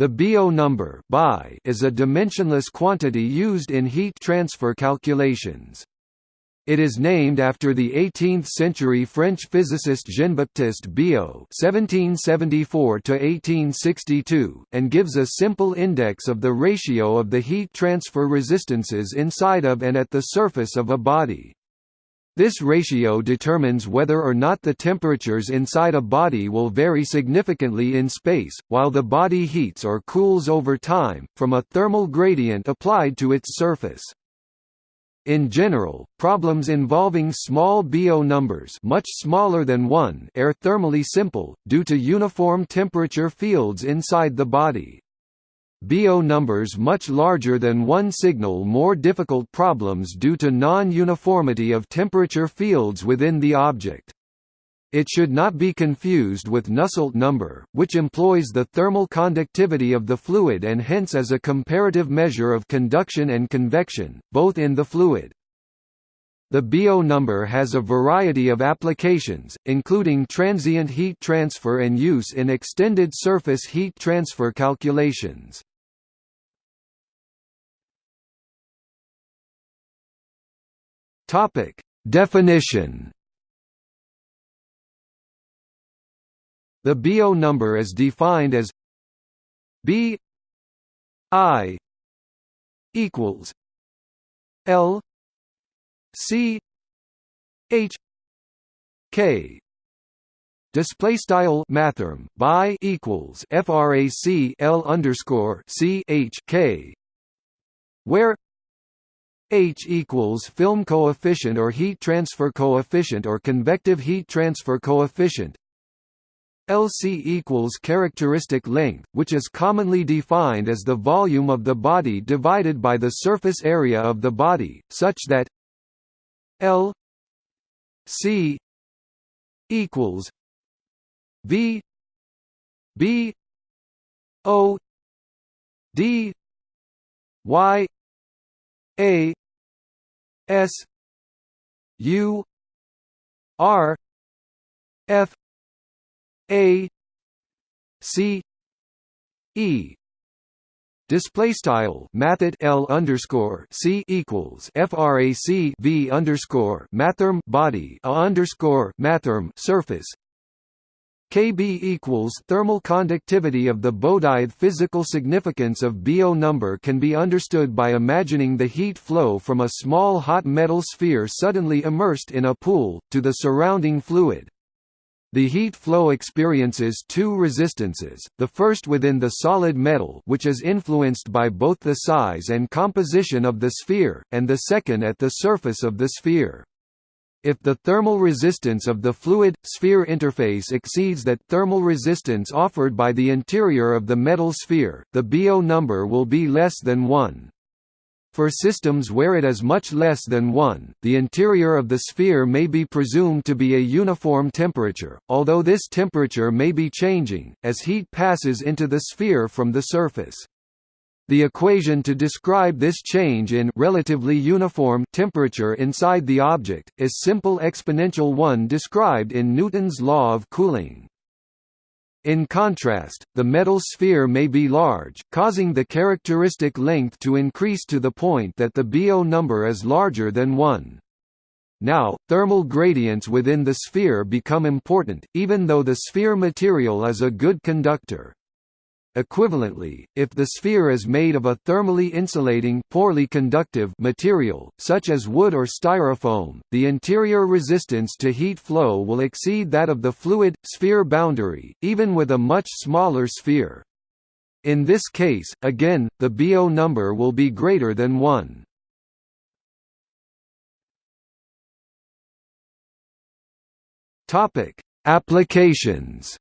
The Biot number is a dimensionless quantity used in heat transfer calculations. It is named after the 18th-century French physicist Jean-Baptiste Biot (1774–1862), and gives a simple index of the ratio of the heat transfer resistances inside of and at the surface of a body. This ratio determines whether or not the temperatures inside a body will vary significantly in space, while the body heats or cools over time, from a thermal gradient applied to its surface. In general, problems involving small Biot numbers much smaller than 1 are thermally simple, due to uniform temperature fields inside the body. Biot numbers much larger than one signal more difficult problems due to non-uniformity of temperature fields within the object. It should not be confused with Nusselt number, which employs the thermal conductivity of the fluid and hence is a comparative measure of conduction and convection, both in the fluid. The Biot number has a variety of applications, including transient heat transfer and use in extended surface heat transfer calculations. Topic: Definition. The Biot number is defined as B I equals L C H K Display style mathrm by equals frac L underscore C H K where H equals film coefficient or heat transfer coefficient or convective heat transfer coefficient. LC equals characteristic length, which is commonly defined as the volume of the body divided by the surface area of the body, such that L C equals V B O D Y A S U R F A C E. Display style mathet L underscore C equals FRAC V underscore mathrm body A underscore mathrm surface Kb equals thermal conductivity of the bodied physical significance of Biot number can be understood by imagining the heat flow from a small hot metal sphere suddenly immersed in a pool, to the surrounding fluid. The heat flow experiences two resistances, the first within the solid metal which is influenced by both the size and composition of the sphere, and the second at the surface of the sphere. If the thermal resistance of the fluid-sphere interface exceeds that thermal resistance offered by the interior of the metal sphere, the Biot number will be less than 1. For systems where it is much less than 1, the interior of the sphere may be presumed to be a uniform temperature, although this temperature may be changing, as heat passes into the sphere from the surface. The equation to describe this change in relatively uniform temperature inside the object, is simple exponential 1 described in Newton's law of cooling. In contrast, the metal sphere may be large, causing the characteristic length to increase to the point that the Biot number is larger than 1. Now, thermal gradients within the sphere become important, even though the sphere material is a good conductor. Equivalently, if the sphere is made of a thermally insulating poorly conductive material, such as wood or styrofoam, the interior resistance to heat flow will exceed that of the fluid-sphere boundary, even with a much smaller sphere. In this case, again, the Biot number will be greater than 1. Applications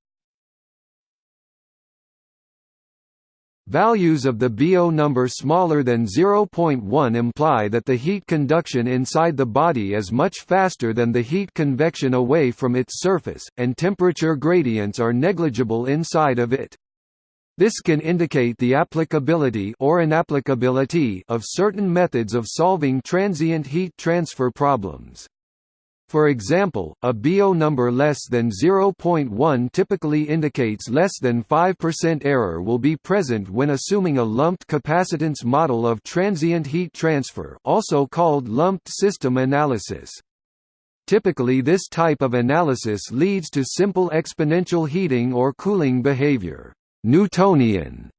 Values of the Biot number smaller than 0.1 imply that the heat conduction inside the body is much faster than the heat convection away from its surface, and temperature gradients are negligible inside of it. This can indicate the applicability or inapplicability of certain methods of solving transient heat transfer problems. For example, a Biot number less than 0.1 typically indicates less than 5% error will be present when assuming a lumped capacitance model of transient heat transfer also called lumped system analysis. Typically this type of analysis leads to simple exponential heating or cooling behavior Newtonian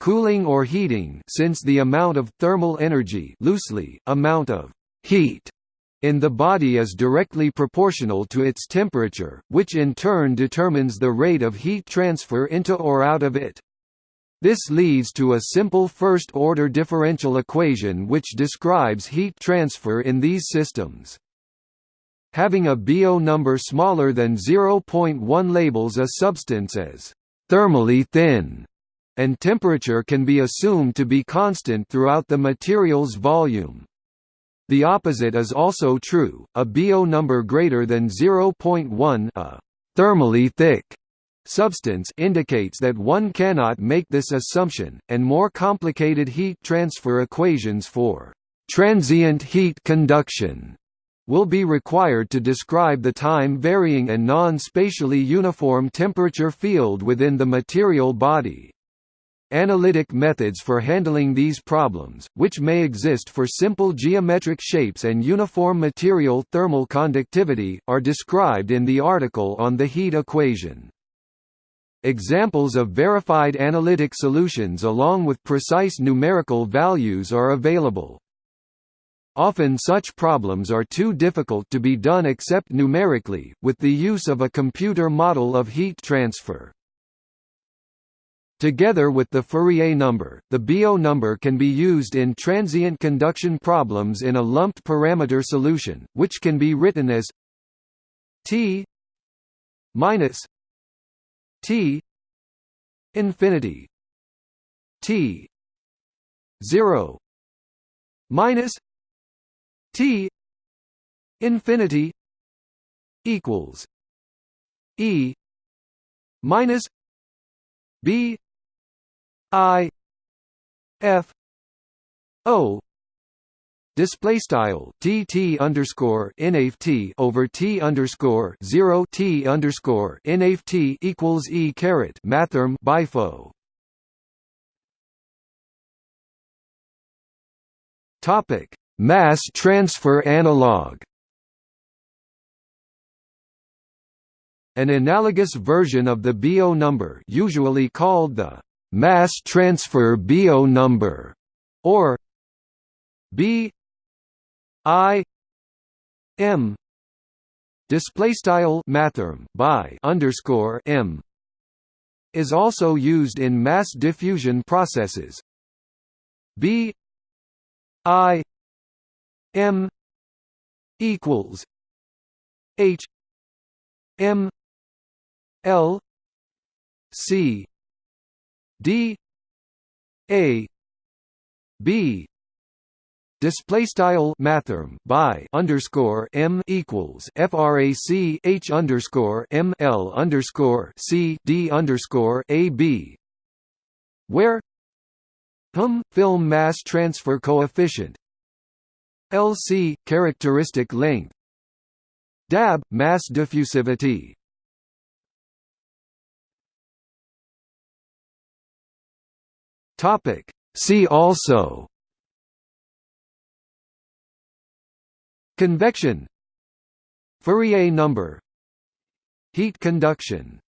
cooling or heating since the amount of thermal energy loosely, amount of heat in the body is directly proportional to its temperature, which in turn determines the rate of heat transfer into or out of it. This leads to a simple first-order differential equation which describes heat transfer in these systems. Having a Biot number smaller than 0.1 labels a substance as thermally thin, and temperature can be assumed to be constant throughout the material's volume. The opposite is also true, a Biot number greater than 0.1 a thermally thick substance indicates that one cannot make this assumption, and more complicated heat transfer equations for transient heat conduction will be required to describe the time-varying and non-spatially uniform temperature field within the material body. Analytic methods for handling these problems, which may exist for simple geometric shapes and uniform material thermal conductivity, are described in the article on the heat equation. Examples of verified analytic solutions along with precise numerical values are available. Often such problems are too difficult to be done except numerically, with the use of a computer model of heat transfer. Together with the Fourier number, the Biot number can be used in transient conduction problems in a lumped parameter solution, which can be written as T minus T infinity T 0 minus T infinity equals E minus B I F O display style tt underscore nft over t underscore zero t underscore nft equals e caret mathrm bifo. Topic: Mass transfer analog. An analogous version of the Biot number, usually called the mass transfer Biot number, or B I M display style mathrm by underscore M is also used in mass diffusion processes. B I M equals H M L C D A B display style mathrm by underscore m equals frac h underscore m l underscore c d underscore a b where hum film mass transfer coefficient lc characteristic length dab mass diffusivity Topic. See also Convection Fourier number Heat conduction